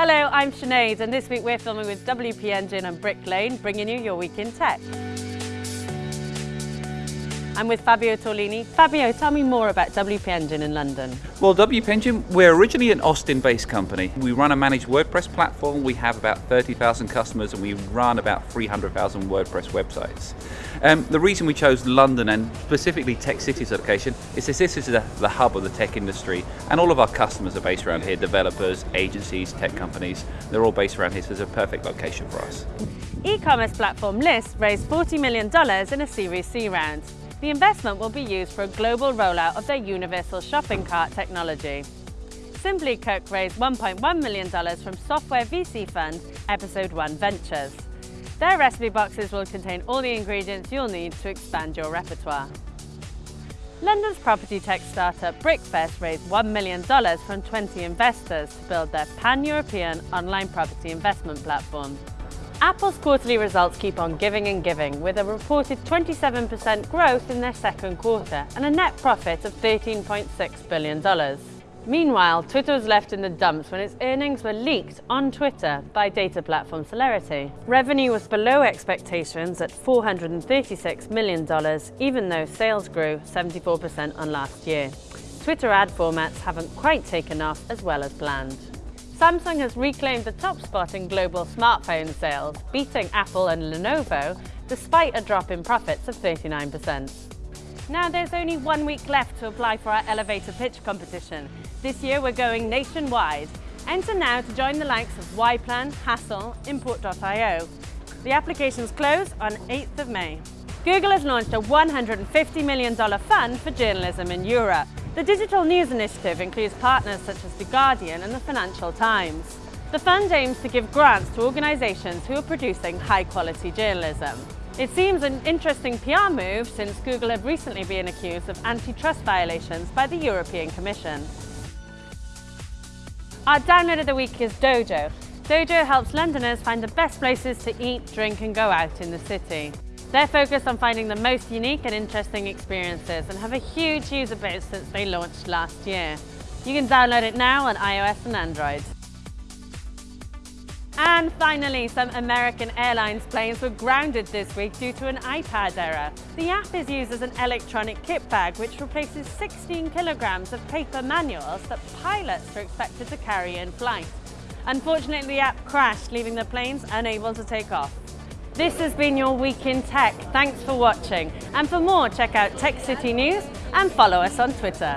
Hello, I'm Sinead and this week we're filming with WP Engine and Brick Lane, bringing you your week in tech. I'm with Fabio Torlini. Fabio, tell me more about WP Engine in London. Well, WP Engine, we're originally an Austin-based company. We run a managed WordPress platform. We have about 30,000 customers and we run about 300,000 WordPress websites. Um, the reason we chose London and specifically Tech City's location is that this is the, the hub of the tech industry and all of our customers are based around here, developers, agencies, tech companies, they're all based around here, so it's a perfect location for us. E-commerce platform Lyst raised $40 million in a Series C round. The investment will be used for a global rollout of their universal shopping cart technology. Simply Cook raised $1.1 million from software VC fund Episode 1 Ventures. Their recipe boxes will contain all the ingredients you'll need to expand your repertoire. London's property tech startup BrickVest raised $1 million from 20 investors to build their pan-European online property investment platform. Apple's quarterly results keep on giving and giving, with a reported 27% growth in their second quarter and a net profit of $13.6 billion. Meanwhile, Twitter was left in the dumps when its earnings were leaked on Twitter by data platform Selerity. Revenue was below expectations at $436 million, even though sales grew 74% on last year. Twitter ad formats haven't quite taken off as well as planned. Samsung has reclaimed the top spot in global smartphone sales, beating Apple and Lenovo, despite a drop in profits of 39%. Now there's only one week left to apply for our elevator pitch competition. This year we're going nationwide. Enter now to join the likes of Yplan, Hassle, Import.io. The applications close on 8th of May. Google has launched a $150 million fund for journalism in Europe. The Digital News Initiative includes partners such as The Guardian and the Financial Times. The fund aims to give grants to organisations who are producing high-quality journalism. It seems an interesting PR move since Google had recently been accused of antitrust violations by the European Commission. Our download of the week is Dojo. Dojo helps Londoners find the best places to eat, drink and go out in the city. They're focused on finding the most unique and interesting experiences and have a huge user base since they launched last year. You can download it now on iOS and Android. And finally, some American Airlines planes were grounded this week due to an iPad error. The app is used as an electronic kit bag which replaces 16 kilograms of paper manuals that pilots are expected to carry in flight. Unfortunately, the app crashed, leaving the planes unable to take off. This has been your Week in Tech. Thanks for watching. And for more, check out Tech City News and follow us on Twitter.